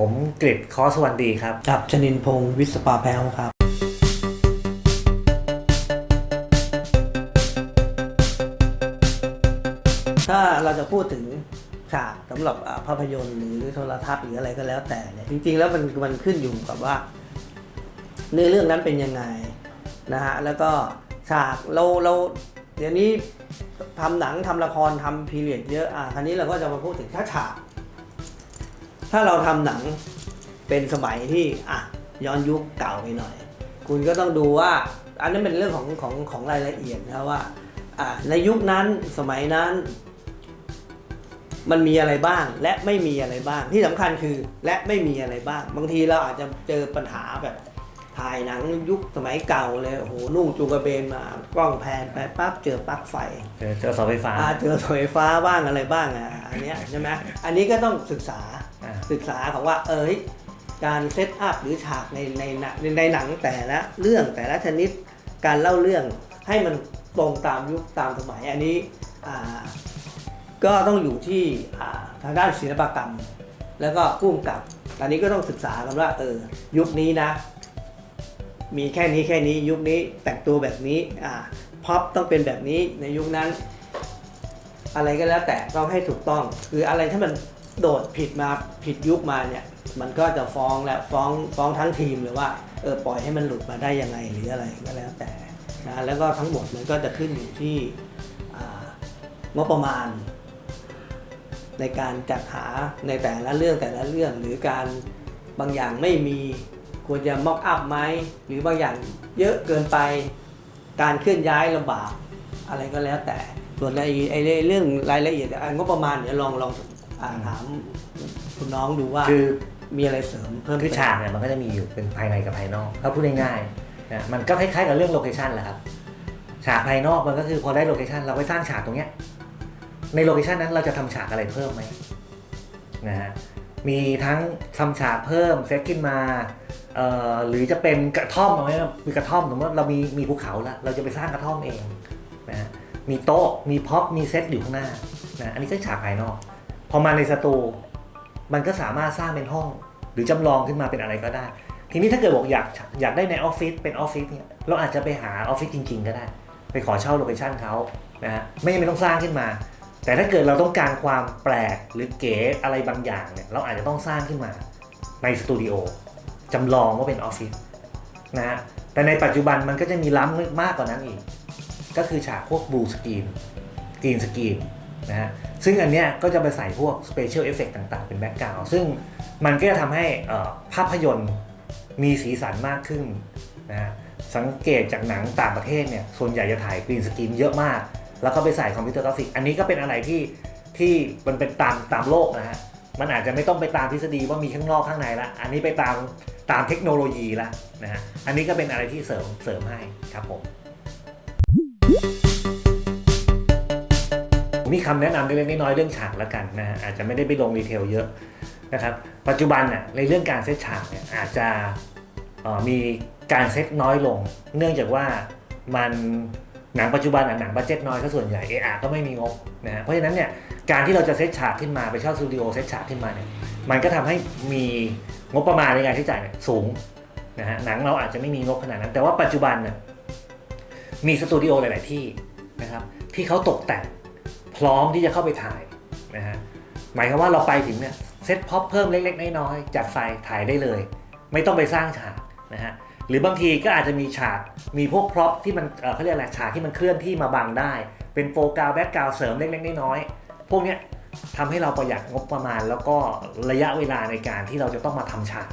ผมกริดคอสวัสดีครับ กับชนินพงศ์วิศปาแพ้วครับ ถ้าเราจะพูดถึงฉากสำหรับอ่าภาพยนตร์หรือโทรทัศน์หรืออะไรก็แล้วแต่เนี่ยจริงๆแล้วมันมันขึ้นอยู่กับว่าเนื้อเรื่องนั้นเป็นยังไงนะฮะแล้วก็ฉากเราเราเดี๋ยวนี้ทำหนังทำละครทำพีเรียดเยอะอะคราวนี้เราก็จะมาพูดถึงถ้าฉาก ถ้าเราทำหนังเป็นสมัยที่อะย้อนยุคเก่าไปหน่อย คุณก็ต้องดูว่า อันนั้นเป็นเรื่องของของของรายละเอียดนะว่าอะในยุคนั้นสมัยนั้น มันมีอะไรบ้าง และไม่มีอะไรบ้าง ที่สำคัญคือ และไม่มีอะไรบ้าง บางทีเราอาจจะเจอปัญหาแบบถ่ายหนังยุคสมัยเก่าเลยโอ้โหนุ่งจูงกระเบนมากล้องแพนไปปั๊บเจอปลั๊กไฟเจอเจอเสาไฟฟ้าอ่าเจอเสาไฟฟ้าบ้างอะไรบ้างอะอันเนี้ยใช่ไหมอันนี้ก็ต้องศึกษาอ่า ศึกษาของว่าเอยการเซตอัพหรือฉากในในหนังในหนังแต่ละเรื่องแต่ละชนิดการเล่าเรื่องให้มันตรงตามยุคตามสมัยอันนี้ก็ต้องอยู่ที่ทางด้านศิลปกรรม แล้วก็พุ่มกับอันนี้ก็ต้องศึกษากันว่าเออยุคนี้นะ มีแค่นี้แค่นี้ยุคนี้แต่งตัวแบบนี้อ่าพ็อปต้องเป็นแบบนี้ในยุคนั้น อะไรก็แล้วแต่ต้องให้ถูกต้อง คืออะไรถ้ามัน โดดผิดมาผิดยุคมาเนี่ยมันก็จะฟ้องและฟ้องฟ้องทั้งทีมเลยว่าเออปล่อยให้มันหลุดมาได้ยังไงหรืออะไรก็แล้วแต่นะแล้วก็ทั้งหมดมันก็จะขึ้นอยู่ที่งบประมาณ ในการจัดหาในแต่ละเรื่องแต่ละเรื่อง หรือการบางอย่างไม่มีควรจะ mock up ไหมหรือบางอย่างเยอะเกินไปการเคลื่อนย้ายลำบากอะไรก็แล้วแต่ส่วนในไอ้เรื่องรายละเอียดอะงบประมาณเดี๋ยวลองลอง อ่าถามคุณน้องดูว่าคือมีอะไรเสริมเพิ่มคือฉากเนี่ยมันก็จะมีอยู่เป็นภายในกับภายนอกถ้าพูดง่ายๆนะมันก็คล้ายๆกับเรื่อง location แหละครับฉากภายนอกมันก็คือพอได้ location เราไปสร้างฉากตรงเนี้ยใน location นั้นเราจะทำฉากอะไรเพิ่มไหมนะฮะมีทั้งทำฉากเพิ่มเซตขึ้นมาเอ่อหรือจะเป็นกระท่อมเอาไว้มีกระท่อมสมมติว่าเรามีมีภูเขาแล้วเราจะไปสร้างกระท่อมเองนะฮะมีโต๊ะมี prop มีเซตอยู่ข้างหน้านะอันนี้ก็ฉากภายนอกพ อมาในสตูมันก็สามารถสร้างเป็นห้อง หรือจำลองขึ้นมาเป็นอะไรก็ได้ ทีนี้ถ้าเกิดบอกอยากอยากได้ในออฟฟิศเป็นออฟฟิศเนี่ยเราอาจจะไปหาออฟฟิศจริง ๆ ก็ได้ ไปขอเช่า location เขานะฮะไม่จำเป็นต้องสร้างขึ้นมา แต่ถ้าเกิดเราต้องการความแปลกหรือเก๋อะไรบางอย่างเนี่ยเราอาจจะต้องสร้างขึ้นมาในสตูดิโอจำลองว่าเป็นออฟฟิศนะฮะแต่ในปัจจุบันมันก็จะมีล้ำมากกว่านั้นอีก ก็คือฉากพวก blue screen green screen นะฮะซึ่งอันเนี้ยก็จะไปใส่พวก special effect ต่างๆ เป็น background ซึ่งมันก็จะทำให้ภาพยนตร์มีสีสันมากขึ้นนะฮะสังเกตจากหนังต่างประเทศเนี่ยส่วนใหญ่จะถ่าย green screen เยอะมาก แล้วก็ไปใส่ computer graphic อันนี้ก็เป็นอะไรที่ที่มันเป็นตามตามโลกนะฮะมันอาจจะไม่ต้องไปตามทฤษฎีว่ามีข้างนอกข้างในละ อันนี้ไปตามตามเทคโนโลยีละนะฮะ อันนี้ก็เป็นอะไรที่เสริมเสริมให้ครับผม มีคำแนะนำเล็กๆน้อยๆเรื่องฉากแล้วกันนะฮะอาจจะไม่ได้ไปลง detail เยอะนะครับ ปัจจุบันน่ะในเรื่องการเซตฉากเนี่ยอาจจะมีการเซตน้อยลง เนื่องจากว่ามันหนังปัจจุบันอะหนังบัดเจ็ตน้อยก็ส่วนใหญ่เออาก็ไม่มีงบนะฮะเพราะฉะนั้นเนี่ยการที่เราจะเซตฉากขึ้นมาไปเช่าสตูดิโอเซตฉากขึ้นมาเนี่ยมันก็ทำให้มีงบประมาณในการใช้จ่ายสูงนะฮะหนังเราอาจจะไม่มีงบขนาดนั้น แต่ว่าปัจจุบันน่ยมีสตูดิโอหลาย ๆ ที่นะครับที่เขาตกแต่ง พร้อมที่จะเข้าไปถ่ายนะฮะหมายความว่าเราไปถึงเนี่ย set prop เพิ่มเล็กๆน้อยๆจัดไฟถ่ายได้เลย ไม่ต้องไปสร้างฉากนะฮะหรือบางทีก็อาจจะมีฉากมีพวก prop ที่มันเขาเรียกอะไรฉากที่มันเคลื่อนที่มาบังได้ เป็นโฟกัส background เสริมเล็กๆน้อยๆพวกเนี้ยทำให้เราประหยัดงบประมาณ แล้วก็ระยะเวลาในการที่เราจะต้องมาทำฉาก